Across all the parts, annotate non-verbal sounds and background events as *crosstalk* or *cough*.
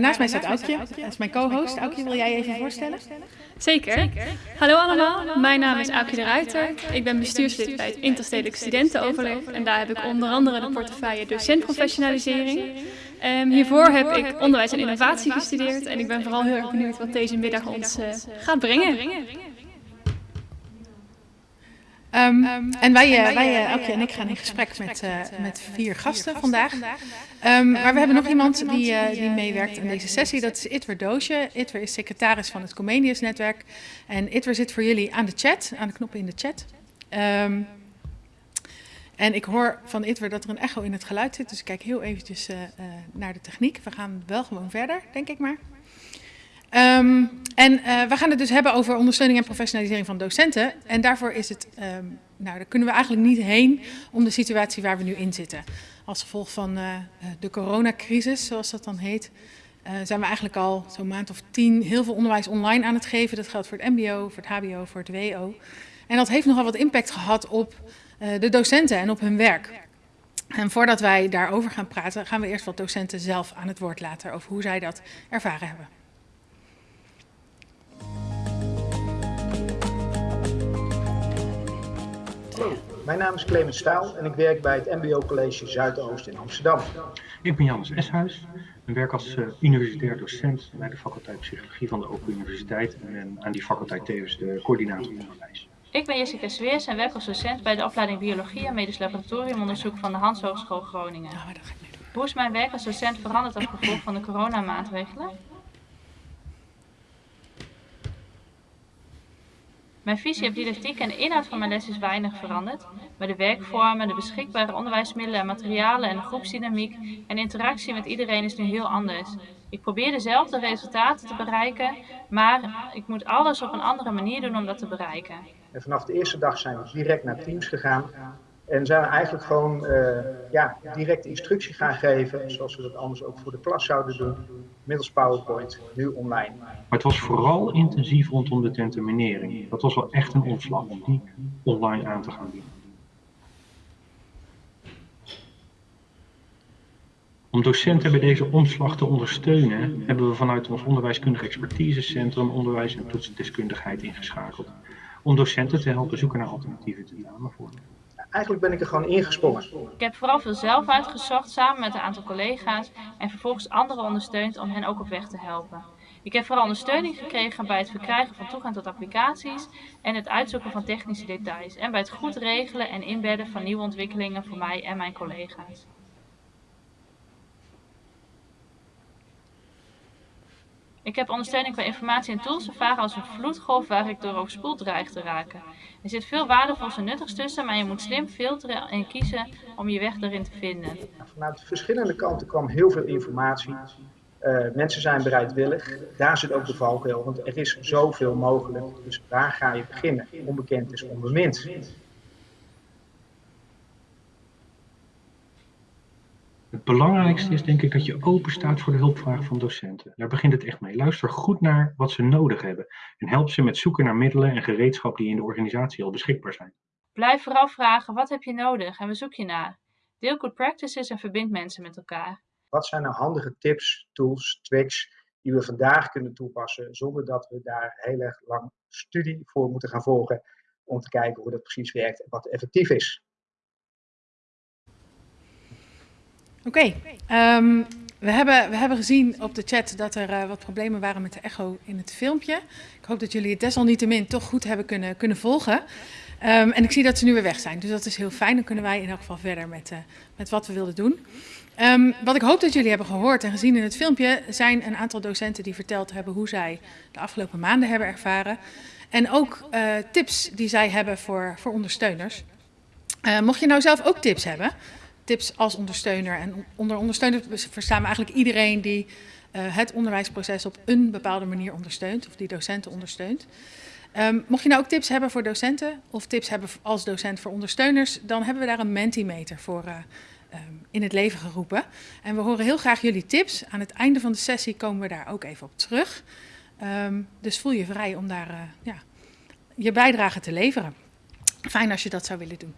naast mij staat Aukje, dat is mijn co-host. Aukje, wil jij even voorstellen? Zeker. Hallo allemaal, mijn naam is Aukje de Ruiter. Ik ben bestuurslid bij het Interstedelijk Studentenoverleg en daar heb ik onder andere de portefeuille docentprofessionalisering. Um, hiervoor heb ik onderwijs en innovatie gestudeerd. En ik ben vooral heel erg benieuwd wat deze middag ons uh, gaat brengen. Um, en wij, uh, wij uh, en ik gaan in gesprek met, uh, met vier gasten vandaag. Um, maar we hebben nog iemand die, die meewerkt aan deze sessie. Dat is Itwer Doosje. Itwer is secretaris van het Comenius-netwerk. En Itwer zit voor jullie aan de chat, aan de knoppen in de chat. En ik hoor van Itwer dat er een echo in het geluid zit. Dus ik kijk heel eventjes naar de techniek. We gaan wel gewoon verder, denk ik maar. Um, en uh, we gaan het dus hebben over ondersteuning en professionalisering van docenten. En daarvoor is het, um, nou, daar kunnen we eigenlijk niet heen om de situatie waar we nu in zitten. Als gevolg van uh, de coronacrisis, zoals dat dan heet, zijn we eigenlijk al zo'n maand of tien heel veel onderwijs online aan het geven. Dat geldt voor het mbo, voor het hbo, voor het wo. En dat heeft nogal wat impact gehad op de docenten en op hun werk. En voordat wij daarover gaan praten, gaan we eerst wat docenten zelf aan het woord laten over hoe zij dat ervaren hebben. Mijn naam is Clemens Staal en ik werk bij het MBO College Zuidoost in Amsterdam. Ik ben Jannes Eshuis en werk als uh, universitair docent bij de faculteit Psychologie van de Open Universiteit en ben aan die faculteit tevens de coördinator onderwijs. Ik ben Jessica Sveers en werk als docent bij de opleiding Biologie en Medisch Laboratoriumonderzoek van de Hans Hogeschool Groningen. Hoe is mijn werk als docent veranderd als gevolg van de coronamaatregelen? Mijn visie op didactiek en de inhoud van mijn les is weinig veranderd, maar de werkvormen, de beschikbare onderwijsmiddelen en materialen en de groepsdynamiek en interactie met iedereen is nu heel anders. Ik probeer dezelfde resultaten te bereiken, maar ik moet alles op een andere manier doen om dat te bereiken. En vanaf de eerste dag zijn we direct naar Teams gegaan en zijn we eigenlijk gewoon uh, ja, direct instructie gaan geven, zoals we dat anders ook voor de klas zouden doen, middels PowerPoint, nu online. Maar het was vooral intensief rondom de tenteminering. Dat was wel echt een omslag om die online aan te gaan doen. Om docenten bij deze omslag te ondersteunen, hebben we vanuit ons onderwijskundig expertisecentrum onderwijs en toetsdeskundigheid ingeschakeld. Om docenten te helpen zoeken naar alternatieve tentamenvormen eigenlijk ben ik er gewoon ingesprongen. Ik heb vooral veel zelf uitgezocht samen met een aantal collega's en vervolgens anderen ondersteund om hen ook op weg te helpen. Ik heb vooral ondersteuning gekregen bij het verkrijgen van toegang tot applicaties en het uitzoeken van technische details en bij het goed regelen en inbedden van nieuwe ontwikkelingen voor mij en mijn collega's. Ik heb ondersteuning qua informatie en tools ervaren als een vloedgolf waar ik door overspoeld dreig te raken. Er zit veel waardevols en nuttigs tussen, maar je moet slim filteren en kiezen om je weg daarin te vinden. Vanuit verschillende kanten kwam heel veel informatie. Uh, mensen zijn bereidwillig. Daar zit ook de valkuil, want er is zoveel mogelijk. Dus waar ga je beginnen? Onbekend is onbemind. Het belangrijkste is denk ik dat je open staat voor de hulpvraag van docenten. Daar begint het echt mee. Luister goed naar wat ze nodig hebben en help ze met zoeken naar middelen en gereedschap die in de organisatie al beschikbaar zijn. Blijf vooral vragen wat heb je nodig en waar zoek je naar. Deel good practices en verbind mensen met elkaar. Wat zijn nou handige tips, tools, tricks die we vandaag kunnen toepassen zonder dat we daar heel erg lang studie voor moeten gaan volgen om te kijken hoe dat precies werkt en wat effectief is. Oké, um, we, hebben, we hebben gezien op de chat dat er uh, wat problemen waren met de echo in het filmpje. Ik hoop dat jullie het desalniettemin toch goed hebben kunnen, kunnen volgen. Um, en ik zie dat ze nu weer weg zijn, dus dat is heel fijn. Dan kunnen wij in elk geval verder met, uh, met wat we wilden doen. Um, wat ik hoop dat jullie hebben gehoord en gezien in het filmpje... zijn een aantal docenten die verteld hebben hoe zij de afgelopen maanden hebben ervaren. En ook uh, tips die zij hebben voor, voor ondersteuners. Mocht je nou zelf ook tips hebben tips als ondersteuner. En onder ondersteuner verstaan we eigenlijk iedereen die uh, het onderwijsproces op een bepaalde manier ondersteunt, of die docenten ondersteunt. Um, mocht je nou ook tips hebben voor docenten, of tips hebben als docent voor ondersteuners, dan hebben we daar een Mentimeter voor uh, um, in het leven geroepen. En we horen heel graag jullie tips. Aan het einde van de sessie komen we daar ook even op terug. Um, dus voel je vrij om daar uh, ja, je bijdrage te leveren. Fijn als je dat zou willen doen.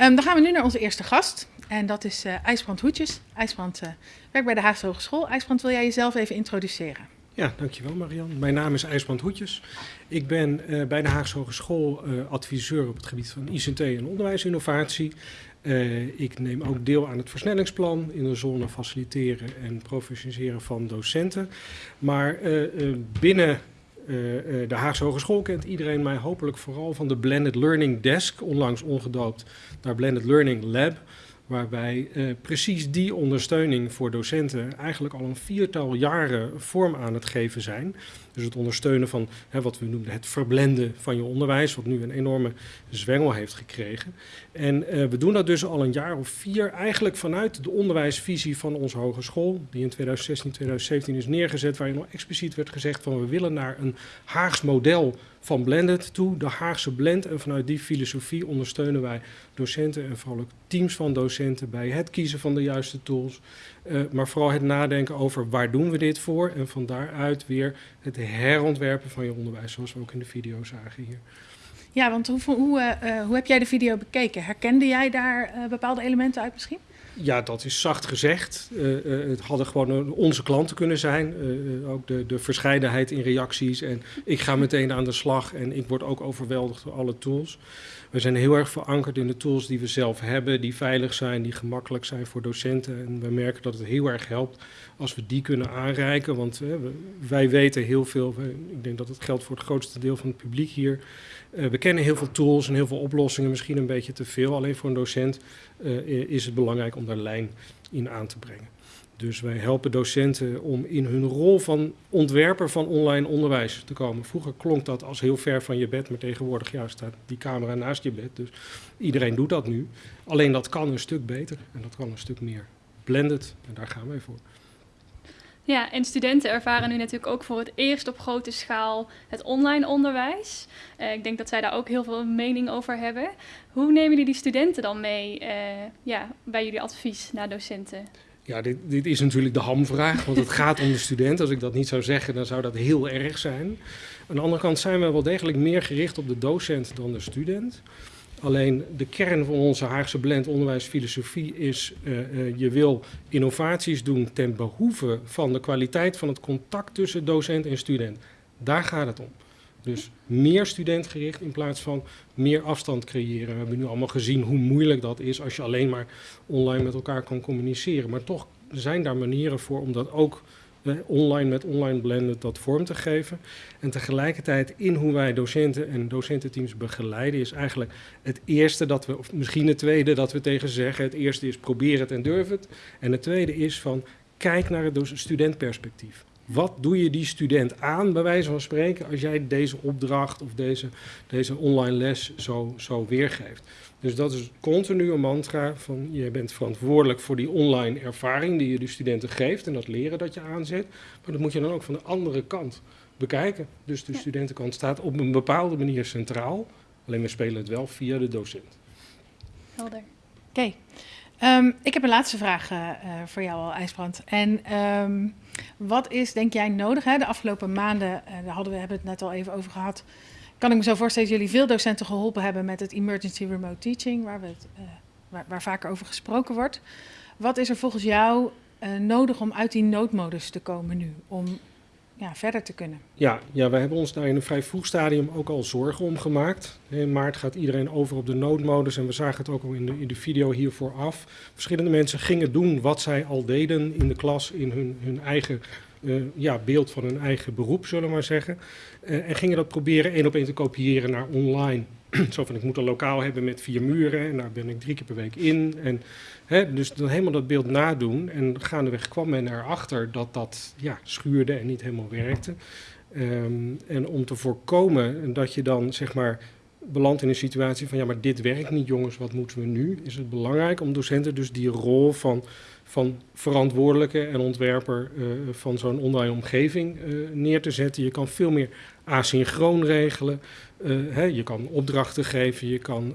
Um, dan gaan we nu naar onze eerste gast. En dat is uh, IJsbrand Hoetjes. IJsbrand uh, werkt bij de Haagse Hogeschool. IJsbrand, wil jij jezelf even introduceren? Ja, dankjewel Marian. Mijn naam is IJsbrand Hoetjes. Ik ben uh, bij de Haagse Hogeschool adviseur op het gebied van ICT en onderwijsinnovatie. ik neem ook deel aan het versnellingsplan in de zone faciliteren en professionaliseren van docenten. Maar binnen de Haagse Hogeschool kent iedereen mij hopelijk vooral van de Blended Learning Desk, onlangs omgedoopt naar Blended Learning Lab waarbij uh, precies die ondersteuning voor docenten eigenlijk al een viertal jaren vorm aan het geven zijn. Dus het ondersteunen van hè, wat we noemen het verblenden van je onderwijs, wat nu een enorme zwengel heeft gekregen. En uh, we doen dat dus al een jaar of vier, eigenlijk vanuit de onderwijsvisie van onze hogeschool, die in 2016, 2017 is neergezet, waarin nog expliciet werd gezegd van we willen naar een Haags model van Blended toe, de Haagse Blend. En vanuit die filosofie ondersteunen wij docenten en vooral ook teams van docenten bij het kiezen van de juiste tools. Uh, maar vooral het nadenken over waar doen we dit voor en van daaruit weer het herontwerpen van je onderwijs, zoals we ook in de video zagen hier. Ja, want hoe, hoe, uh, hoe heb jij de video bekeken? Herkende jij daar uh, bepaalde elementen uit misschien? Ja, dat is zacht gezegd. Uh, het hadden gewoon onze klanten kunnen zijn. Ook de, de verscheidenheid in reacties. En ik ga meteen aan de slag en ik word ook overweldigd door alle tools. We zijn heel erg verankerd in de tools die we zelf hebben, die veilig zijn, die gemakkelijk zijn voor docenten. En we merken dat het heel erg helpt als we die kunnen aanreiken. Want wij weten heel veel, ik denk dat het geldt voor het grootste deel van het publiek hier. Uh, we kennen heel veel tools en heel veel oplossingen, misschien een beetje te veel. Alleen voor een docent uh, is het belangrijk om daar lijn in aan te brengen. Dus wij helpen docenten om in hun rol van ontwerper van online onderwijs te komen. Vroeger klonk dat als heel ver van je bed, maar tegenwoordig ja, staat die camera naast je bed. Dus iedereen doet dat nu. Alleen dat kan een stuk beter en dat kan een stuk meer blended. En daar gaan wij voor. Ja, en studenten ervaren nu natuurlijk ook voor het eerst op grote schaal het online onderwijs. Uh, ik denk dat zij daar ook heel veel mening over hebben. Hoe nemen jullie die studenten dan mee uh, ja, bij jullie advies naar docenten? Ja, dit, dit, is natuurlijk de hamvraag, want het gaat om de student. Als ik dat niet zou zeggen, dan zou dat heel erg zijn. Aan de andere kant zijn we wel degelijk meer gericht op de docent dan de student. Alleen de kern van onze Haagse blend onderwijsfilosofie is, uh, uh, je wil innovaties doen ten behoeve van de kwaliteit van het contact tussen docent en student. Daar gaat het om. Dus meer studentgericht in plaats van meer afstand creëren. We hebben nu allemaal gezien hoe moeilijk dat is als je alleen maar online met elkaar kan communiceren. Maar toch zijn daar manieren voor om dat ook online met online blenden dat vorm te geven. En tegelijkertijd in hoe wij docenten en docententeams begeleiden is eigenlijk het eerste dat we, of misschien het tweede dat we tegen ze zeggen. Het eerste is probeer het en durf het. En het tweede is van kijk naar het studentperspectief. Wat doe je die student aan, bij wijze van spreken, als jij deze opdracht of deze, deze online les zo, zo weergeeft? Dus dat is continu een mantra van je bent verantwoordelijk voor die online ervaring die je de studenten geeft en dat leren dat je aanzet. Maar dat moet je dan ook van de andere kant bekijken. Dus de ja. studentenkant staat op een bepaalde manier centraal. Alleen we spelen het wel via de docent. Helder. Oké. Okay. Um, ik heb een laatste vraag uh, voor jou al, IJsbrand. En um, wat is, denk jij, nodig? Hè? De afgelopen maanden, uh, daar hadden we hebben het net al even over gehad kan ik me zo voorstellen dat jullie veel docenten geholpen hebben met het emergency remote teaching, waar, we uh, waar, waar vaker over gesproken wordt. Wat is er volgens jou uh, nodig om uit die noodmodus te komen nu, om ja, verder te kunnen? Ja, ja, wij hebben ons daar in een vrij vroeg stadium ook al zorgen om gemaakt. In maart gaat iedereen over op de noodmodus en we zagen het ook al in de, in de video hiervoor af. Verschillende mensen gingen doen wat zij al deden in de klas in hun, hun eigen uh, ja, beeld van hun eigen beroep, zullen we maar zeggen. Uh, en gingen dat proberen één op één te kopiëren naar online. *clears throat* Zo van, ik moet een lokaal hebben met vier muren en daar ben ik drie keer per week in. En, hè, dus dan helemaal dat beeld nadoen. En gaandeweg kwam men erachter dat dat ja, schuurde en niet helemaal werkte. Um, en om te voorkomen dat je dan, zeg maar, belandt in een situatie van ja, maar dit werkt niet jongens, wat moeten we nu? Is het belangrijk om docenten dus die rol van van verantwoordelijke en ontwerper uh, van zo'n online omgeving uh, neer te zetten. Je kan veel meer asynchroon regelen. Hè, je kan opdrachten geven, je kan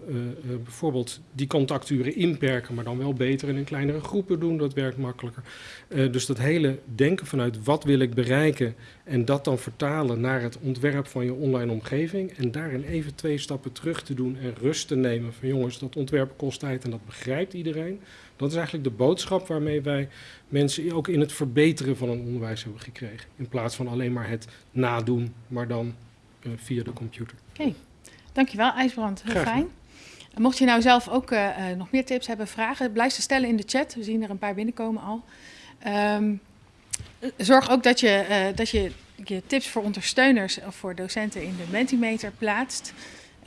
bijvoorbeeld die contacturen inperken, maar dan wel beter in kleinere groepen doen. Dat werkt makkelijker. dus dat hele denken vanuit wat wil ik bereiken en dat dan vertalen naar het ontwerp van je online omgeving. En daarin even twee stappen terug te doen en rust te nemen van jongens, dat ontwerp kost tijd en dat begrijpt iedereen. Dat is eigenlijk de boodschap waarmee wij mensen ook in het verbeteren van een onderwijs hebben gekregen. In plaats van alleen maar het nadoen, maar dan via de computer. Oké, dankjewel IJsbrand. Heel fijn. Mocht je nou zelf ook uh, nog meer tips hebben, vragen, blijf ze stellen in de chat. We zien er een paar binnenkomen al. Um, zorg ook dat je, uh, dat je je tips voor ondersteuners of voor docenten in de Mentimeter plaatst.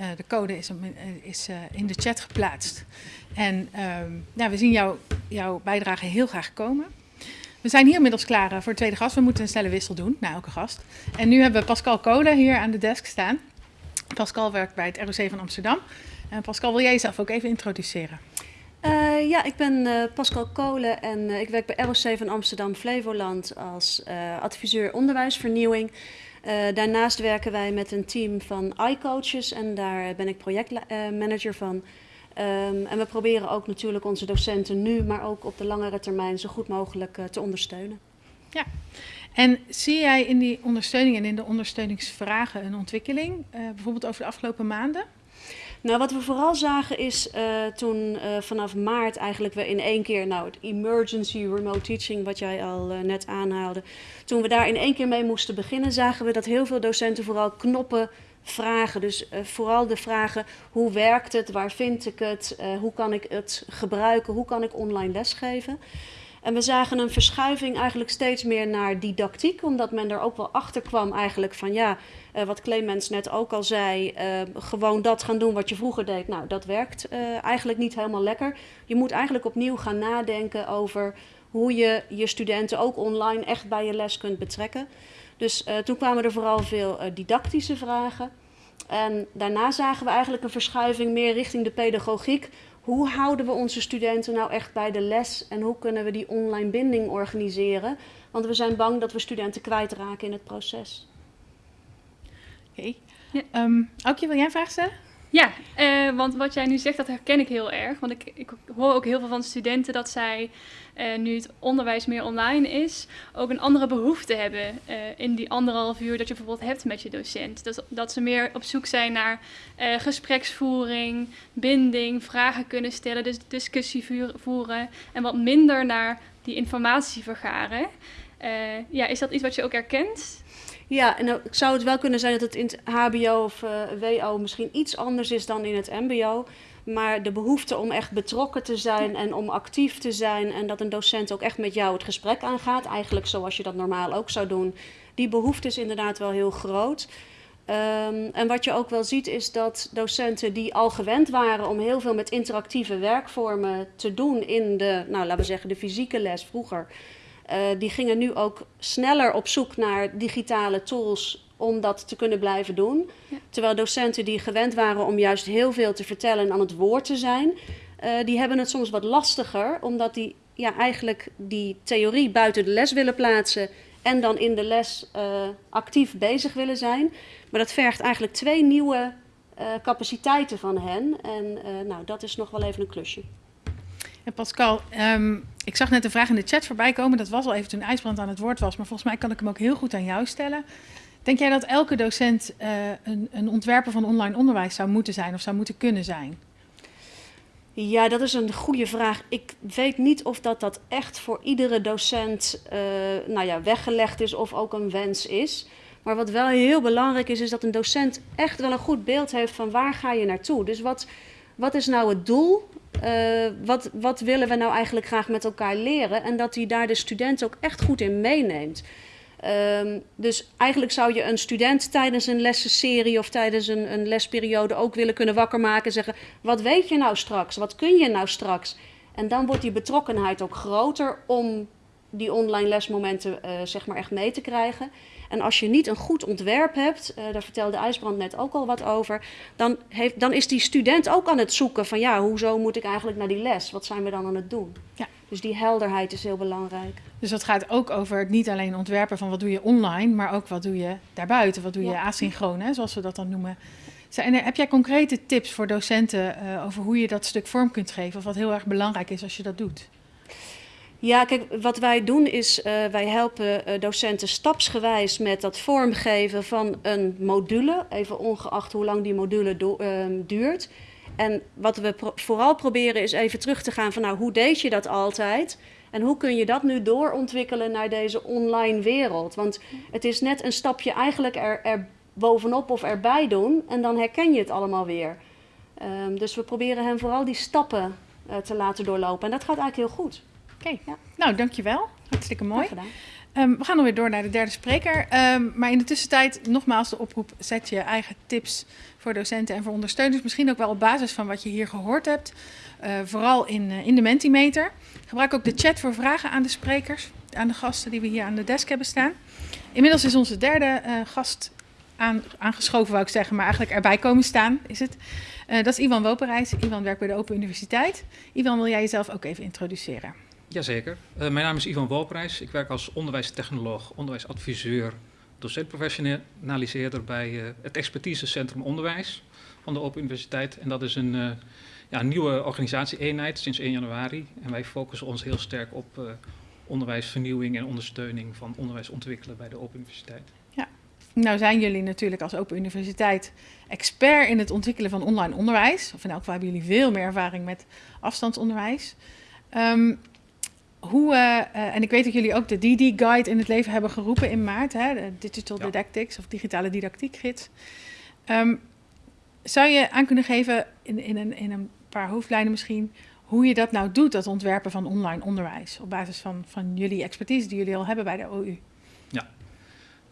Uh, de code is, is in de chat geplaatst. En um, ja, we zien jou, jouw bijdrage heel graag komen. We zijn hier inmiddels klaar voor de tweede gast. We moeten een snelle wissel doen na elke gast. En nu hebben we Pascal Kolen hier aan de desk staan. Pascal werkt bij het ROC van Amsterdam. En Pascal, wil jij jezelf ook even introduceren? Uh, ja, ik ben Pascal Kolen en ik werk bij ROC van Amsterdam Flevoland als adviseur onderwijsvernieuwing. daarnaast werken wij met een team van iCoaches en daar ben ik projectmanager van. Um, en we proberen ook natuurlijk onze docenten nu, maar ook op de langere termijn zo goed mogelijk te ondersteunen. Ja, en zie jij in die ondersteuning en in de ondersteuningsvragen een ontwikkeling, bijvoorbeeld over de afgelopen maanden? Nou, wat we vooral zagen is uh, toen uh, vanaf maart eigenlijk we in één keer, nou het emergency remote teaching wat jij al uh, net aanhaalde, toen we daar in één keer mee moesten beginnen, zagen we dat heel veel docenten vooral knoppen vragen. Dus vooral de vragen hoe werkt het, waar vind ik het, hoe kan ik het gebruiken, hoe kan ik online lesgeven. En we zagen een verschuiving eigenlijk steeds meer naar didactiek, omdat men er ook wel achter kwam eigenlijk van ja, uh, wat Clemens net ook al zei, gewoon dat gaan doen wat je vroeger deed. Nou, dat werkt eigenlijk niet helemaal lekker. Je moet eigenlijk opnieuw gaan nadenken over hoe je je studenten ook online echt bij je les kunt betrekken. Dus toen kwamen er vooral veel didactische vragen. En daarna zagen we eigenlijk een verschuiving meer richting de pedagogiek hoe houden we onze studenten nou echt bij de les en hoe kunnen we die online binding organiseren? Want we zijn bang dat we studenten kwijtraken in het proces. Oké. Okay. Ja. Um, Aukje, wil jij een vraag stellen? Ja, uh, want wat jij nu zegt, dat herken ik heel erg. Want ik, ik hoor ook heel veel van studenten dat zij, uh, nu het onderwijs meer online is, ook een andere behoefte hebben uh, in die anderhalf uur dat je bijvoorbeeld hebt met je docent. Dat, dat ze meer op zoek zijn naar gespreksvoering, binding, vragen kunnen stellen, dus discussie voeren en wat minder naar die informatie vergaren. ja, is dat iets wat je ook herkent? Ja, en dan zou het wel kunnen zijn dat het in het HBO of uh, WO misschien iets anders is dan in het MBO. Maar de behoefte om echt betrokken te zijn en om actief te zijn en dat een docent ook echt met jou het gesprek aangaat, eigenlijk zoals je dat normaal ook zou doen, die behoefte is inderdaad wel heel groot. Um, en wat je ook wel ziet is dat docenten die al gewend waren om heel veel met interactieve werkvormen te doen in de, nou laten we zeggen, de fysieke les vroeger, die gingen nu ook sneller op zoek naar digitale tools om dat te kunnen blijven doen. Ja. Terwijl docenten die gewend waren om juist heel veel te vertellen en aan het woord te zijn, uh, die hebben het soms wat lastiger, omdat die ja, eigenlijk die theorie buiten de les willen plaatsen en dan in de les uh, actief bezig willen zijn. Maar dat vergt eigenlijk twee nieuwe capaciteiten van hen. En nou, dat is nog wel even een klusje. En Pascal, um, ik zag net een vraag in de chat voorbij komen. Dat was al even toen IJsbrand aan het woord was. Maar volgens mij kan ik hem ook heel goed aan jou stellen. Denk jij dat elke docent uh, een, een ontwerper van online onderwijs zou moeten zijn of zou moeten kunnen zijn? Ja, dat is een goede vraag. Ik weet niet of dat, dat echt voor iedere docent uh, nou ja, weggelegd is of ook een wens is. Maar wat wel heel belangrijk is, is dat een docent echt wel een goed beeld heeft van waar ga je naartoe. Dus wat, wat is nou het doel uh, wat, wat willen we nou eigenlijk graag met elkaar leren? En dat hij daar de student ook echt goed in meeneemt. Um, dus eigenlijk zou je een student tijdens een lessenserie of tijdens een, een lesperiode ook willen kunnen wakker maken en zeggen: Wat weet je nou straks? Wat kun je nou straks? En dan wordt die betrokkenheid ook groter om die online lesmomenten uh, zeg maar echt mee te krijgen. En als je niet een goed ontwerp hebt, uh, daar vertelde IJsbrand net ook al wat over, dan, heeft, dan is die student ook aan het zoeken van ja, hoezo moet ik eigenlijk naar die les? Wat zijn we dan aan het doen? Ja. Dus die helderheid is heel belangrijk. Dus dat gaat ook over niet alleen ontwerpen van wat doe je online, maar ook wat doe je daarbuiten, wat doe je ja. asynchroon, hè, zoals we dat dan noemen. Zijn er, heb jij concrete tips voor docenten uh, over hoe je dat stuk vorm kunt geven? Of wat heel erg belangrijk is als je dat doet? Ja, kijk, wat wij doen is, uh, wij helpen uh, docenten stapsgewijs met dat vormgeven van een module, even ongeacht hoe lang die module uh, duurt. En wat we vooral proberen is even terug te gaan van, nou, hoe deed je dat altijd? En hoe kun je dat nu doorontwikkelen naar deze online wereld? Want het is net een stapje eigenlijk er, er bovenop of erbij doen en dan herken je het allemaal weer. Um, dus we proberen hen vooral die stappen uh, te laten doorlopen. En dat gaat eigenlijk heel goed. Oké, okay. ja. nou dankjewel. Hartstikke mooi. Um, we gaan dan weer door naar de derde spreker. Um, maar in de tussentijd nogmaals de oproep, zet je eigen tips voor docenten en voor ondersteuners. Misschien ook wel op basis van wat je hier gehoord hebt. Uh, vooral in, uh, in de Mentimeter. Gebruik ook de chat voor vragen aan de sprekers, aan de gasten die we hier aan de desk hebben staan. Inmiddels is onze derde uh, gast aan, aangeschoven, wou ik zeggen, maar eigenlijk erbij komen staan is het. dat is Ivan Woperijs. Ivan werkt bij de Open Universiteit. Ivan, wil jij jezelf ook even introduceren? Jazeker. Uh, mijn naam is Ivan Wolprijs. Ik werk als onderwijstechnoloog, onderwijsadviseur, docentprofessionaliseerder bij uh, het Expertisecentrum Onderwijs van de Open Universiteit. En dat is een uh, ja, nieuwe organisatie-eenheid sinds 1 januari. En wij focussen ons heel sterk op onderwijsvernieuwing en ondersteuning van onderwijs ontwikkelen bij de Open Universiteit. Ja, nou zijn jullie natuurlijk als Open Universiteit expert in het ontwikkelen van online onderwijs. Of in elk geval hebben jullie veel meer ervaring met afstandsonderwijs. Um, hoe, uh, uh, en ik weet dat jullie ook de DD-guide in het leven hebben geroepen in maart, hè, de Digital ja. Didactics of digitale didactiekgids. Um, zou je aan kunnen geven, in, in, een, in een paar hoofdlijnen misschien, hoe je dat nou doet, dat ontwerpen van online onderwijs, op basis van, van jullie expertise die jullie al hebben bij de OU?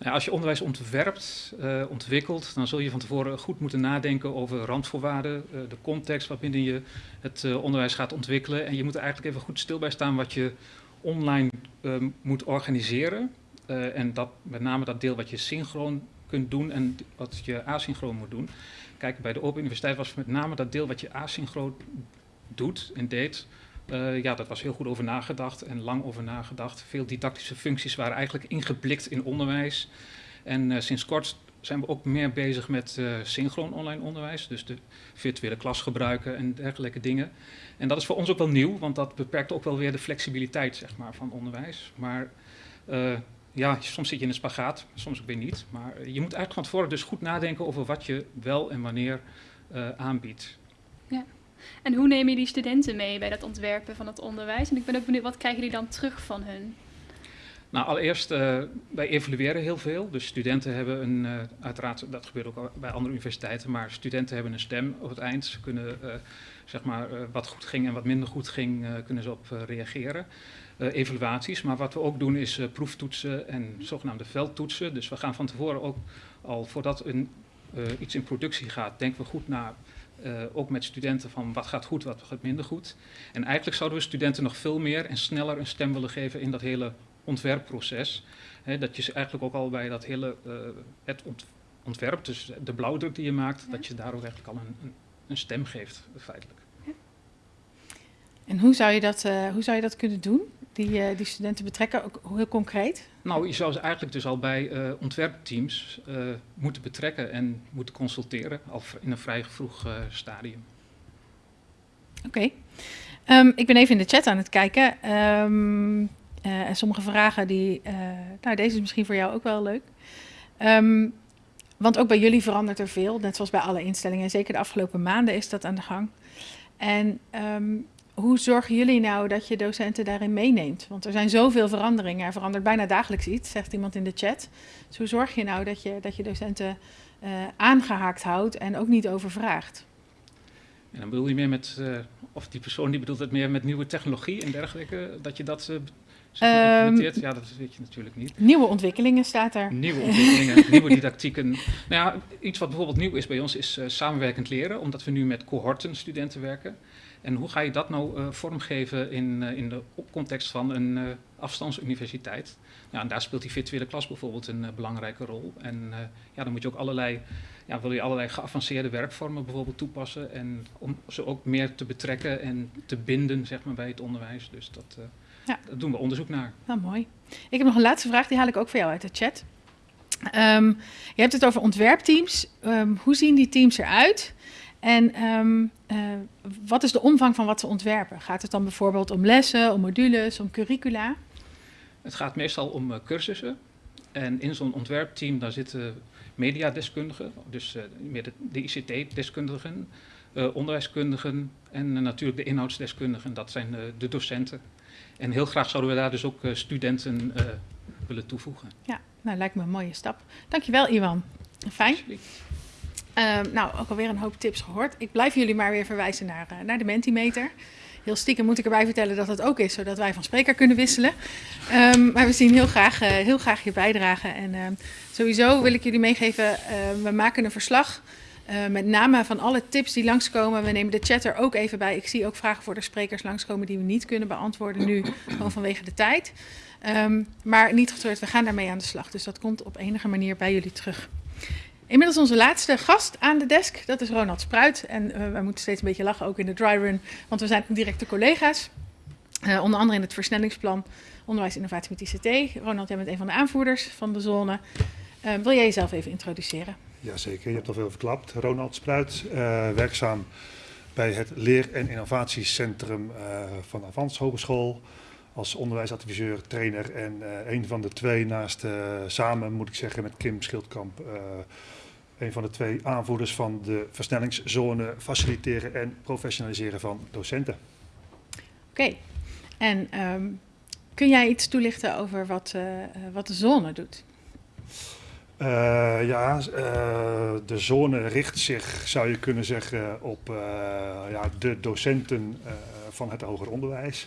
Nou, als je onderwijs ontwerpt, uh, ontwikkelt, dan zul je van tevoren goed moeten nadenken over randvoorwaarden, uh, de context waarbinnen je het uh, onderwijs gaat ontwikkelen. En je moet er eigenlijk even goed stil bij staan wat je online moet organiseren. en dat, met name dat deel wat je synchroon kunt doen en wat je asynchroon moet doen. Kijk, bij de Open Universiteit was met name dat deel wat je asynchroon doet en deed, uh, ja, dat was heel goed over nagedacht en lang over nagedacht. Veel didactische functies waren eigenlijk ingeblikt in onderwijs. En uh, sinds kort zijn we ook meer bezig met uh, synchroon online onderwijs. Dus de virtuele klas gebruiken en dergelijke dingen. En dat is voor ons ook wel nieuw, want dat beperkt ook wel weer de flexibiliteit zeg maar, van onderwijs. Maar ja, soms zit je in een spagaat, soms ook weer niet. Maar je moet eigenlijk van dus goed nadenken over wat je wel en wanneer aanbiedt. Ja. En hoe neem je die studenten mee bij dat ontwerpen van het onderwijs? En ik ben ook benieuwd, wat krijgen die dan terug van hun? Nou, allereerst, uh, wij evalueren heel veel. Dus studenten hebben een, uh, uiteraard, dat gebeurt ook bij andere universiteiten, maar studenten hebben een stem op het eind. Ze kunnen, uh, zeg maar, wat goed ging en wat minder goed ging, kunnen ze op reageren. evaluaties, maar wat we ook doen is proeftoetsen en zogenaamde veldtoetsen. Dus we gaan van tevoren ook al voordat een, iets in productie gaat, denken we goed na uh, ook met studenten van wat gaat goed, wat gaat minder goed. En eigenlijk zouden we studenten nog veel meer en sneller een stem willen geven in dat hele ontwerpproces. He, dat je ze eigenlijk ook al bij dat hele uh, het ont ontwerp, dus de blauwdruk die je maakt, ja. dat je daar ook eigenlijk al een, een, een stem geeft, feitelijk. Ja. En hoe zou je dat, uh, hoe zou je dat kunnen doen? Die, uh, die studenten betrekken, ook heel concreet? Nou, je zou ze eigenlijk dus al bij uh, ontwerpteams uh, moeten betrekken en moeten consulteren, al in een vrij vroeg stadium. Oké. Okay. Um, ik ben even in de chat aan het kijken. Um, en sommige vragen die. nou, deze is misschien voor jou ook wel leuk. Um, want ook bij jullie verandert er veel, net zoals bij alle instellingen. Zeker de afgelopen maanden is dat aan de gang. En hoe zorgen jullie nou dat je docenten daarin meeneemt? Want er zijn zoveel veranderingen. Er verandert bijna dagelijks iets, zegt iemand in de chat. Dus hoe zorg je nou dat je, dat je docenten uh, aangehaakt houdt en ook niet overvraagt? En dan bedoel je meer met, uh, of die persoon die bedoelt het meer met nieuwe technologie en dergelijke, dat je dat uh, implementeert? Um, ja, dat weet je natuurlijk niet. Nieuwe ontwikkelingen staat er. Nieuwe ontwikkelingen, *laughs* nieuwe didactieken. Nou ja, iets wat bijvoorbeeld nieuw is bij ons is samenwerkend leren, omdat we nu met cohorten studenten werken. En hoe ga je dat nou uh, vormgeven in, uh, in de context van een uh, afstandsuniversiteit? Ja, en daar speelt die virtuele klas bijvoorbeeld een belangrijke rol. En ja, dan moet je ook allerlei, ja, wil je allerlei geavanceerde werkvormen bijvoorbeeld toepassen. En om ze ook meer te betrekken en te binden zeg maar, bij het onderwijs. Dus dat, ja. dat doen we onderzoek naar. Nou, mooi. Ik heb nog een laatste vraag, die haal ik ook voor jou uit de chat. Ehm, je hebt het over ontwerpteams. Ehm, hoe zien die teams eruit? En ehm, eh, wat is de omvang van wat ze ontwerpen? Gaat het dan bijvoorbeeld om lessen, om modules, om curricula? Het gaat meestal om uh, cursussen. En in zo'n ontwerpteam daar zitten mediadeskundigen, dus uh, de, de ICT-deskundigen, onderwijskundigen en natuurlijk de inhoudsdeskundigen. Dat zijn de docenten. En heel graag zouden we daar dus ook studenten willen toevoegen. Ja, nou lijkt me een mooie stap. Dankjewel Iwan. Fijn. Uh, nou, ook alweer een hoop tips gehoord. Ik blijf jullie maar weer verwijzen naar, uh, naar de Mentimeter. Heel stiekem moet ik erbij vertellen dat het ook is, zodat wij van spreker kunnen wisselen. Um, maar we zien heel graag, uh, heel graag je bijdrage. En ehm, sowieso wil ik jullie meegeven, ehm, we maken een verslag uh, met name van alle tips die langskomen. We nemen de chat er ook even bij. Ik zie ook vragen voor de sprekers langskomen die we niet kunnen beantwoorden nu, gewoon vanwege de tijd. Maar niet getreurd, we gaan daarmee aan de slag. Dus dat komt op enige manier bij jullie terug. Inmiddels onze laatste gast aan de desk, dat is Ronald Spruit. En uh, wij moeten steeds een beetje lachen, ook in de dry run, want we zijn directe collega's. Uh, onder andere in het versnellingsplan Onderwijs Innovatie met ICT. Ronald, jij bent een van de aanvoerders van de zone. Uh, wil jij jezelf even introduceren? Jazeker, je hebt al veel verklapt. Ronald Spruit, werkzaam bij het Leer- en Innovatiecentrum van Avans Hogeschool als onderwijsadviseur, trainer en een van de twee naast, samen moet ik zeggen met Kim Schildkamp, een van de twee aanvoerders van de versnellingszone faciliteren en professionaliseren van docenten. Oké, okay. en um, kun jij iets toelichten over wat, wat de zone doet? ja, de zone richt zich, zou je kunnen zeggen, op ja, de docenten van het hoger onderwijs.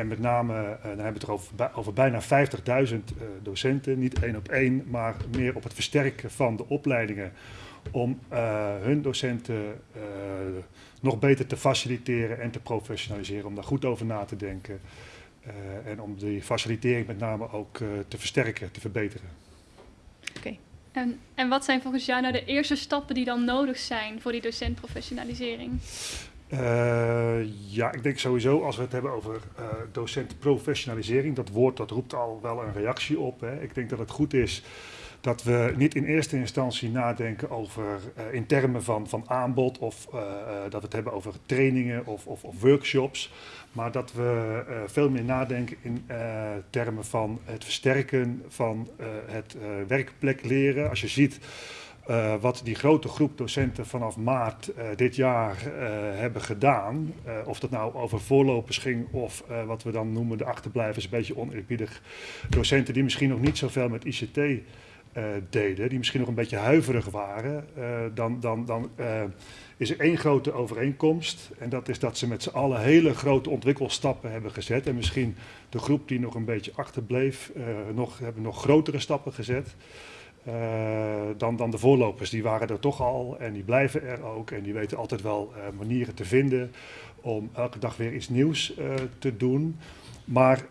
En met name, uh, dan hebben we het er over, over bijna 50.000 uh, docenten, niet één op één, maar meer op het versterken van de opleidingen om uh, hun docenten nog beter te faciliteren en te professionaliseren, om daar goed over na te denken en om die facilitering met name ook te versterken, te verbeteren. Oké. En, en wat zijn volgens jou nou de eerste stappen die dan nodig zijn voor die docentprofessionalisering? Uh, ja, ik denk sowieso als we het hebben over uh, docentprofessionalisering, dat woord dat roept al wel een reactie op. Hè. Ik denk dat het goed is dat we niet in eerste instantie nadenken over uh, in termen van, van aanbod of dat we het hebben over trainingen of, of, of workshops, maar dat we veel meer nadenken in termen van het versterken van het werkplek leren. Als je ziet uh, wat die grote groep docenten vanaf maart uh, dit jaar uh, hebben gedaan, of dat nou over voorlopers ging of wat we dan noemen de achterblijvers, een beetje oneerbiedig, docenten die misschien nog niet zoveel met ICT deden, die misschien nog een beetje huiverig waren, dan, dan, dan is er één grote overeenkomst. En dat is dat ze met z'n allen hele grote ontwikkelstappen hebben gezet. En misschien de groep die nog een beetje achterbleef, nog, hebben nog grotere stappen gezet. Uh, dan, dan de voorlopers. Die waren er toch al en die blijven er ook. En die weten altijd wel uh, manieren te vinden om elke dag weer iets nieuws uh, te doen. Maar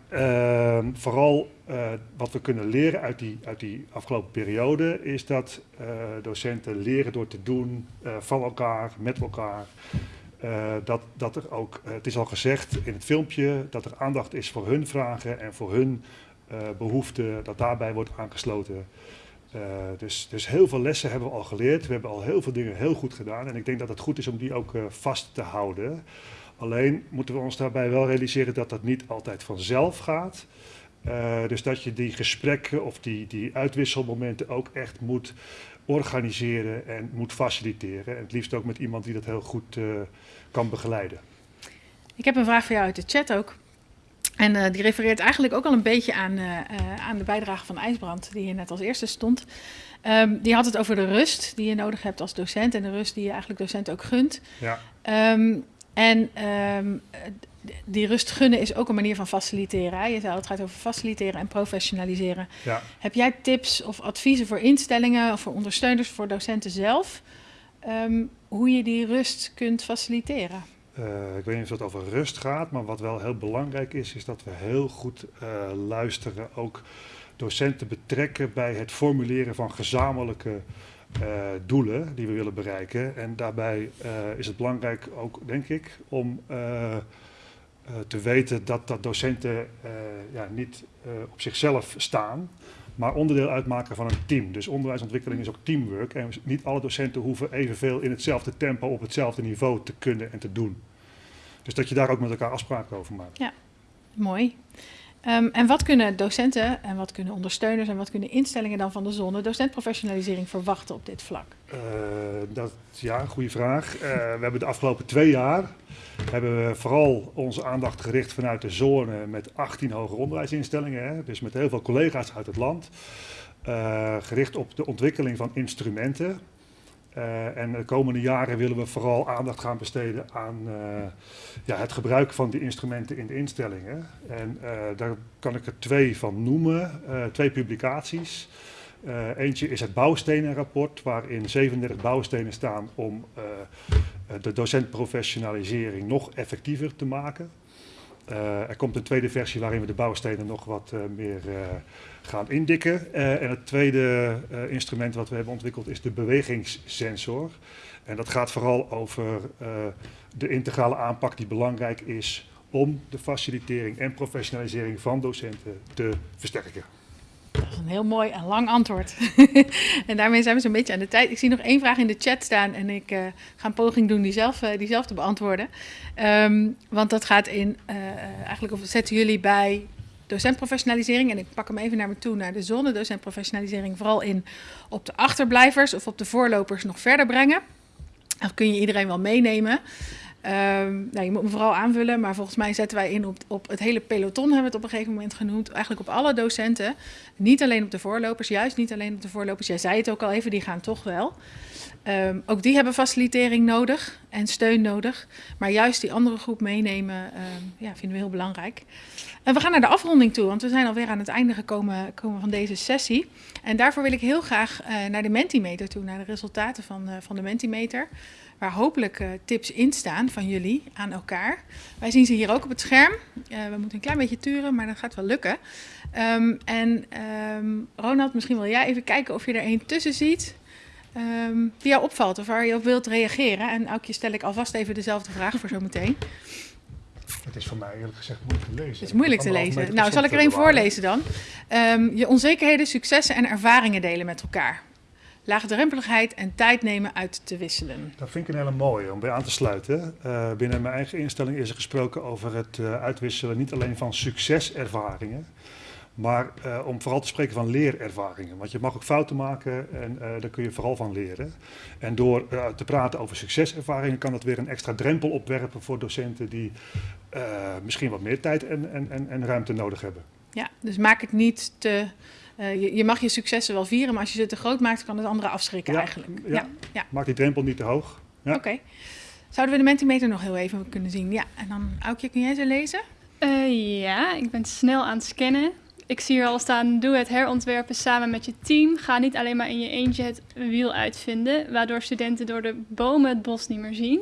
vooral wat we kunnen leren uit die, uit die afgelopen periode is dat docenten leren door te doen van elkaar, met elkaar. dat, dat er ook, het is al gezegd in het filmpje, dat er aandacht is voor hun vragen en voor hun behoeften, dat daarbij wordt aangesloten. Uh, dus, dus heel veel lessen hebben we al geleerd. We hebben al heel veel dingen heel goed gedaan. En ik denk dat het goed is om die ook uh, vast te houden. Alleen moeten we ons daarbij wel realiseren dat dat niet altijd vanzelf gaat. Uh, dus dat je die gesprekken of die, die uitwisselmomenten ook echt moet organiseren en moet faciliteren. En het liefst ook met iemand die dat heel goed kan begeleiden. Ik heb een vraag voor jou uit de chat ook. En uh, die refereert eigenlijk ook al een beetje aan, uh, uh, aan de bijdrage van IJsbrand, die hier net als eerste stond. Um, die had het over de rust die je nodig hebt als docent en de rust die je eigenlijk docent ook gunt. Ja. Um, en um, die rust gunnen is ook een manier van faciliteren. Hè? Je zei het gaat over faciliteren en professionaliseren. Ja. Heb jij tips of adviezen voor instellingen of voor ondersteuners, voor docenten zelf, hoe je die rust kunt faciliteren? Uh, ik weet niet of het over rust gaat, maar wat wel heel belangrijk is, is dat we heel goed uh, luisteren, ook docenten betrekken bij het formuleren van gezamenlijke uh, doelen die we willen bereiken. En daarbij is het belangrijk ook, denk ik, om te weten dat, dat docenten ja, niet op zichzelf staan, maar onderdeel uitmaken van een team. Dus onderwijsontwikkeling is ook teamwork. En niet alle docenten hoeven evenveel in hetzelfde tempo op hetzelfde niveau te kunnen en te doen. Dus dat je daar ook met elkaar afspraken over maakt. Ja, mooi. Um, en wat kunnen docenten en wat kunnen ondersteuners en wat kunnen instellingen dan van de zone docentprofessionalisering verwachten op dit vlak? Uh, dat, ja, goede vraag. Uh, we hebben de afgelopen twee jaar hebben we vooral onze aandacht gericht vanuit de zone met 18 hoger onderwijsinstellingen, hè, dus met heel veel collega's uit het land. Uh, gericht op de ontwikkeling van instrumenten. Uh, en de komende jaren willen we vooral aandacht gaan besteden aan uh, ja, het gebruik van die instrumenten in de instellingen. En uh, daar kan ik er twee van noemen, twee publicaties. eentje is het bouwstenenrapport, waarin 37 bouwstenen staan om de docentprofessionalisering nog effectiever te maken. Er komt een tweede versie waarin we de bouwstenen nog wat meer gaan indikken. En het tweede instrument wat we hebben ontwikkeld is de bewegingssensor. En dat gaat vooral over de integrale aanpak die belangrijk is om de facilitering en professionalisering van docenten te versterken. Dat is een heel mooi en lang antwoord. *laughs* en daarmee zijn we zo'n beetje aan de tijd. Ik zie nog één vraag in de chat staan en ik ga een poging doen die zelf, die zelf te beantwoorden. Um, want dat gaat in, eigenlijk of zetten jullie bij docentprofessionalisering. En ik pak hem even naar me toe, naar de zone docentprofessionalisering. Vooral in op de achterblijvers of op de voorlopers nog verder brengen. Dat kun je iedereen wel meenemen. Um, nou, je moet me vooral aanvullen, maar volgens mij zetten wij in op, op het hele peloton, hebben we het op een gegeven moment genoemd. Eigenlijk op alle docenten. Niet alleen op de voorlopers, juist niet alleen op de voorlopers. Jij zei het ook al even, die gaan toch wel. Um, ook die hebben facilitering nodig en steun nodig. Maar juist die andere groep meenemen, um, ja, vinden we heel belangrijk. En we gaan naar de afronding toe, want we zijn alweer aan het einde gekomen, komen van deze sessie. En daarvoor wil ik heel graag uh, naar de Mentimeter toe, naar de resultaten van, uh, van de Mentimeter. Waar hopelijk uh, tips in staan van jullie aan elkaar. Wij zien ze hier ook op het scherm. we moeten een klein beetje turen, maar dat gaat wel lukken. Um, en um, Ronald, misschien wil jij even kijken of je er één tussen ziet. Um, die jou opvalt of waar je op wilt reageren. En Aukje stel ik alvast even dezelfde vraag voor zometeen. Het is voor mij eerlijk gezegd moeilijk te lezen. Het is moeilijk te lezen. Nou, zal ik er één voorlezen dan? Um, je onzekerheden, successen en ervaringen delen met elkaar. Laagdrempeligheid en tijd nemen uit te wisselen. Dat vind ik een hele mooie om bij aan te sluiten. Uh, binnen mijn eigen instelling is er gesproken over het uh, uitwisselen niet alleen van succeservaringen, maar uh, om vooral te spreken van leerervaringen. Want je mag ook fouten maken en uh, daar kun je vooral van leren. En door uh, te praten over succeservaringen kan dat weer een extra drempel opwerpen voor docenten die misschien wat meer tijd en, en, en, en, ruimte nodig hebben. Ja, dus maak het niet te. Je, je, mag je successen wel vieren, maar als je ze te groot maakt, kan het anderen afschrikken ja, eigenlijk. Ja, ja, maak die drempel niet te hoog. Ja. Oké. Okay. Zouden we de Mentimeter nog heel even kunnen zien? Ja, en dan Aukje, kun jij ze lezen? ja, ik ben snel aan het scannen. Ik zie hier al staan, doe het herontwerpen samen met je team. Ga niet alleen maar in je eentje het wiel uitvinden, waardoor studenten door de bomen het bos niet meer zien.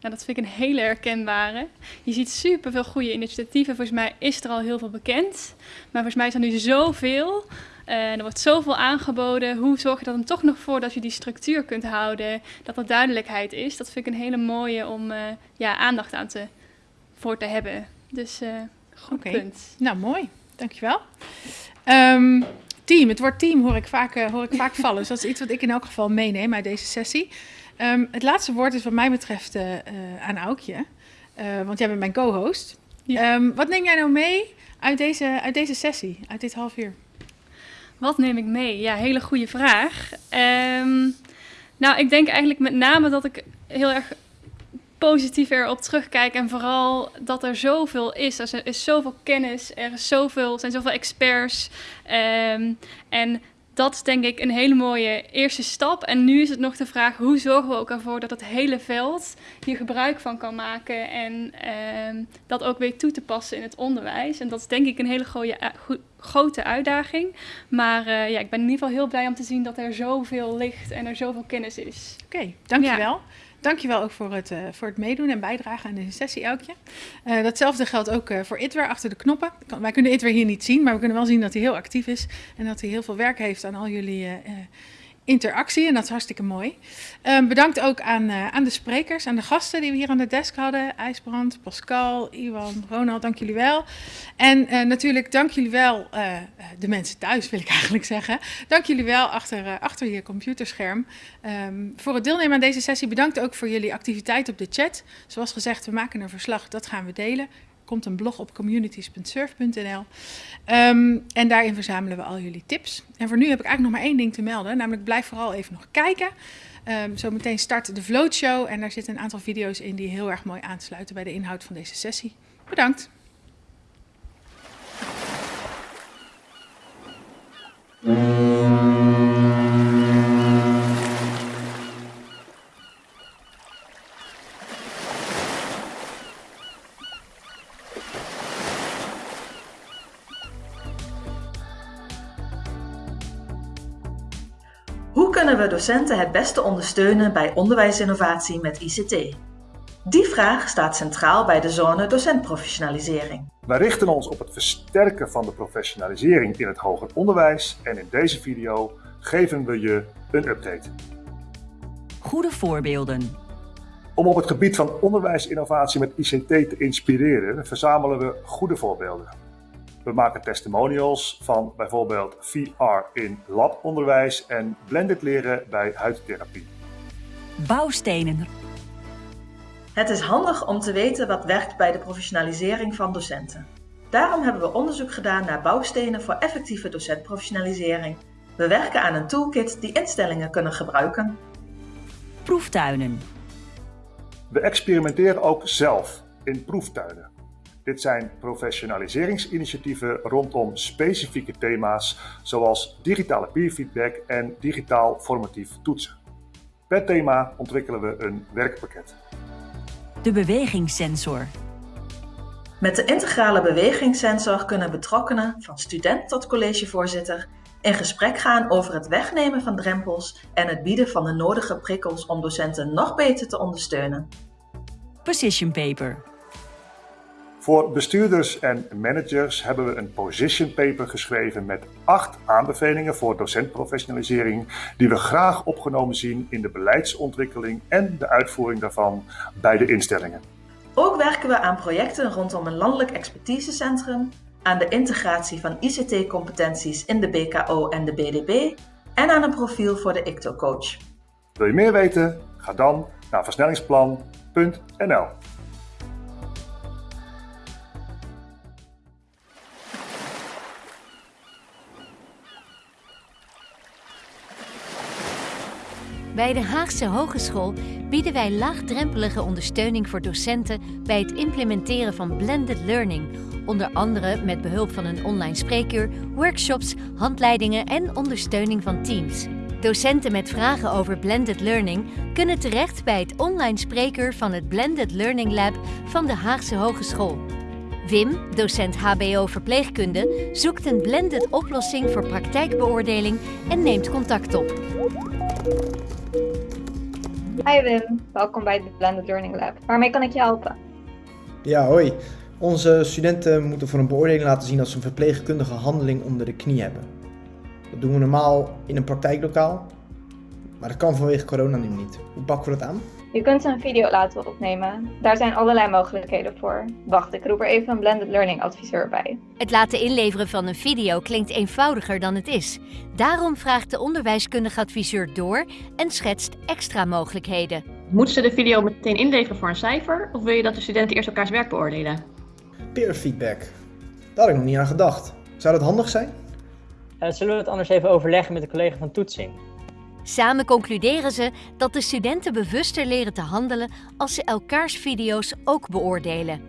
Nou, dat vind ik een hele herkenbare. Je ziet superveel goede initiatieven. Volgens mij is er al heel veel bekend. Maar volgens mij is er nu zoveel. Uh, er wordt zoveel aangeboden. Hoe zorg je er dan toch nog voor dat je die structuur kunt houden? Dat er duidelijkheid is. Dat vind ik een hele mooie om uh, ja, aandacht aan te, voor te hebben. Dus uh, goed okay. punt. Nou, mooi. Dankjewel. Um, team, het woord team hoor ik, vaak, uh, hoor ik vaak vallen. Dus dat is iets wat ik in elk geval meeneem uit deze sessie. Um, het laatste woord is wat mij betreft uh, uh, aan Aukje. want jij bent mijn co-host. Ja. Um, wat neem jij nou mee uit deze, uit deze sessie, uit dit half uur? Wat neem ik mee? Ja, hele goede vraag. nou, ik denk eigenlijk met name dat ik heel erg positief erop terugkijk. En vooral dat er zoveel is. Er is zoveel kennis, er is zoveel, zijn zoveel experts. Um, en dat is denk ik een hele mooie eerste stap. En nu is het nog de vraag: hoe zorgen we ook ervoor dat het hele veld hier gebruik van kan maken en um, dat ook weer toe te passen in het onderwijs? En dat is denk ik een hele goeie, go grote uitdaging. Maar uh, ja, ik ben in ieder geval heel blij om te zien dat er zoveel ligt en er zoveel kennis is. Oké, okay, dankjewel. Ja. Dankjewel ook voor het, uh, voor het meedoen en bijdragen aan deze sessie, Elkje. Uh, datzelfde geldt ook uh, voor Itwer achter de knoppen. Wij kunnen Itwer hier niet zien, maar we kunnen wel zien dat hij heel actief is. En dat hij heel veel werk heeft aan al jullie interactie en dat is hartstikke mooi. Um, bedankt ook aan, uh, aan de sprekers, aan de gasten die we hier aan de desk hadden. IJsbrand, Pascal, Iwan, Ronald, dank jullie wel. En uh, natuurlijk dank jullie wel, uh, de mensen thuis wil ik *laughs* eigenlijk zeggen. Dank jullie wel achter, achter je computerscherm um, voor het deelnemen aan deze sessie. Bedankt ook voor jullie activiteit op de chat. Zoals gezegd, we maken een verslag, dat gaan we delen komt een blog op communities.surf.nl. Um, en daarin verzamelen we al jullie tips. En voor nu heb ik eigenlijk nog maar één ding te melden. Namelijk blijf vooral even nog kijken. Um, zometeen start de Float Show. En daar zitten een aantal video's in die heel erg mooi aansluiten bij de inhoud van deze sessie. Bedankt. We docenten het beste ondersteunen bij onderwijsinnovatie met ICT? Die vraag staat centraal bij de zone docentprofessionalisering. Wij richten ons op het versterken van de professionalisering in het hoger onderwijs en in deze video geven we je een update. Goede voorbeelden. Om op het gebied van onderwijsinnovatie met ICT te inspireren, verzamelen we goede voorbeelden. We maken testimonials van bijvoorbeeld VR in labonderwijs en blended leren bij huidtherapie. Bouwstenen. Het is handig om te weten wat werkt bij de professionalisering van docenten. Daarom hebben we onderzoek gedaan naar bouwstenen voor effectieve docentprofessionalisering. We werken aan een toolkit die instellingen kunnen gebruiken. Proeftuinen. We experimenteren ook zelf in proeftuinen. Dit zijn professionaliseringsinitiatieven rondom specifieke thema's zoals digitale peerfeedback en digitaal formatief toetsen. Per thema ontwikkelen we een werkpakket. De bewegingssensor. Met de integrale bewegingssensor kunnen betrokkenen, van student tot collegevoorzitter, in gesprek gaan over het wegnemen van drempels en het bieden van de nodige prikkels om docenten nog beter te ondersteunen. Position paper. Voor bestuurders en managers hebben we een position paper geschreven met acht aanbevelingen voor docentprofessionalisering die we graag opgenomen zien in de beleidsontwikkeling en de uitvoering daarvan bij de instellingen. Ook werken we aan projecten rondom een landelijk expertisecentrum, aan de integratie van ICT-competenties in de BKO en de BDB en aan een profiel voor de ICTO-coach. Wil je meer weten? Ga dan naar versnellingsplan.nl. Bij de Haagse Hogeschool bieden wij laagdrempelige ondersteuning voor docenten bij het implementeren van blended learning, onder andere met behulp van een online spreekuur, workshops, handleidingen en ondersteuning van teams. Docenten met vragen over blended learning kunnen terecht bij het online spreekuur van het Blended Learning Lab van de Haagse Hogeschool. Wim, docent HBO verpleegkunde, zoekt een blended oplossing voor praktijkbeoordeling en neemt contact op. Hi Wim, welkom bij het Blended Learning Lab. Waarmee kan ik je helpen? Ja, hoi. Onze studenten moeten voor een beoordeling laten zien dat ze een verpleegkundige handeling onder de knie hebben. Dat doen we normaal in een praktijklokaal, maar dat kan vanwege corona nu niet. Hoe pakken we dat aan? Je kunt een video laten opnemen. Daar zijn allerlei mogelijkheden voor. Wacht, ik roep er even een blended learning adviseur bij. Het laten inleveren van een video klinkt eenvoudiger dan het is. Daarom vraagt de onderwijskundige adviseur door en schetst extra mogelijkheden. Moeten ze de video meteen inleveren voor een cijfer of wil je dat de studenten eerst elkaars werk beoordelen? Peer feedback. Daar had ik nog niet aan gedacht. Zou dat handig zijn? Uh, zullen we het anders even overleggen met de collega van toetsing? Samen concluderen ze dat de studenten bewuster leren te handelen als ze elkaars video's ook beoordelen.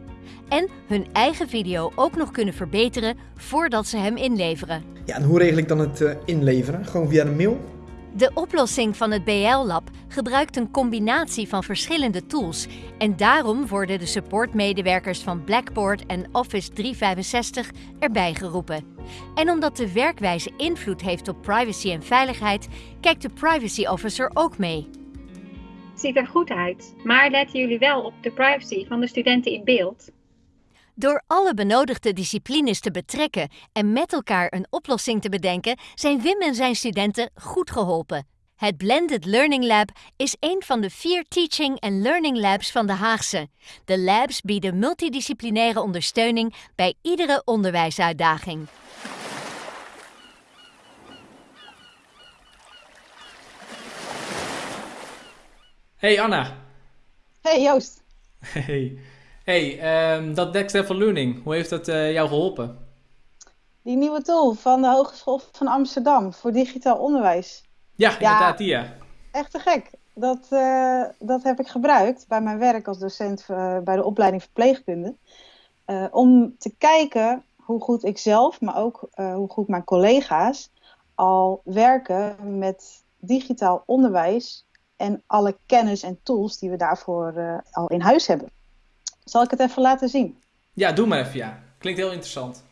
En hun eigen video ook nog kunnen verbeteren voordat ze hem inleveren. Ja, en hoe regel ik dan het uh, inleveren? Gewoon via een mail? De oplossing van het BL-lab gebruikt een combinatie van verschillende tools en daarom worden de supportmedewerkers van Blackboard en Office 365 erbij geroepen. En omdat de werkwijze invloed heeft op privacy en veiligheid, kijkt de privacy officer ook mee. Ziet er goed uit, maar letten jullie wel op de privacy van de studenten in beeld? Door alle benodigde disciplines te betrekken en met elkaar een oplossing te bedenken, zijn Wim en zijn studenten goed geholpen. Het Blended Learning Lab is een van de vier Teaching and Learning Labs van de Haagse. De labs bieden multidisciplinaire ondersteuning bij iedere onderwijsuitdaging. Hey Anna. Hey Joost. Hey. Hey, ehm, dat Next Level Learning, hoe heeft dat eh, jou geholpen? Die nieuwe tool van de Hogeschool van Amsterdam voor digitaal onderwijs. Ja, inderdaad, die ja. Echt te gek. Dat, eh, dat heb ik gebruikt bij mijn werk als docent eh, bij de opleiding verpleegkunde. Om te kijken hoe goed ik zelf, maar ook hoe goed mijn collega's al werken met digitaal onderwijs en alle kennis en tools die we daarvoor al in huis hebben. Zal ik het even laten zien? Ja, doe maar even ja. Klinkt heel interessant.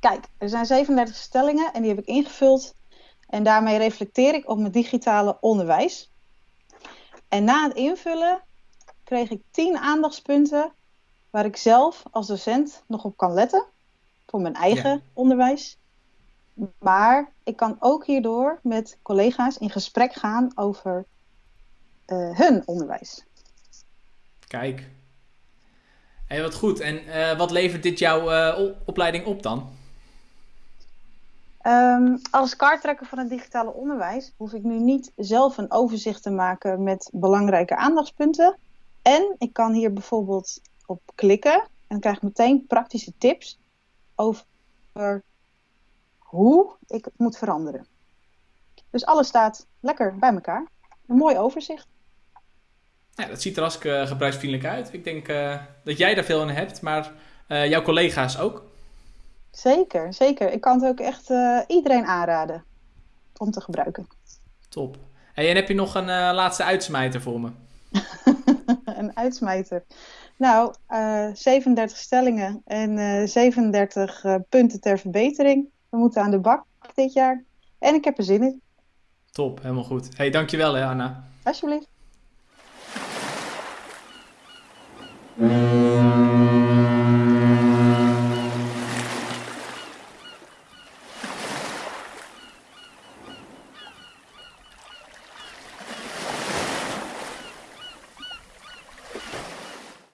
Kijk, er zijn 37 stellingen en die heb ik ingevuld. En daarmee reflecteer ik op mijn digitale onderwijs. En na het invullen kreeg ik 10 aandachtspunten waar ik zelf als docent nog op kan letten. Voor mijn eigen onderwijs. Maar ik kan ook hierdoor met collega's in gesprek gaan over hun onderwijs. Kijk. Hé, wat goed. En eh, wat levert dit jouw eh, opleiding op dan? Ehm, als kaarttrekker van het digitale onderwijs hoef ik nu niet zelf een overzicht te maken met belangrijke aandachtspunten. En ik kan hier bijvoorbeeld op klikken en dan krijg ik meteen praktische tips over hoe ik het moet veranderen. Dus alles staat lekker bij elkaar. Een mooi overzicht. Ja, dat ziet er hartstikke gebruiksvriendelijk uit. Ik denk eh, dat jij daar veel aan hebt, maar eh, jouw collega's ook. Zeker, zeker. Ik kan het ook echt eh, iedereen aanraden om te gebruiken. Top. Hey, en heb je nog een eh, laatste uitsmijter voor me? *laughs* een uitsmijter. Nou, eh 37 stellingen en eh 37 eh, punten ter verbetering. We moeten aan de bak dit jaar. En ik heb er zin in. Top, helemaal goed. Hey, dankjewel hè Anna. Alsjeblieft. Mm-hmm.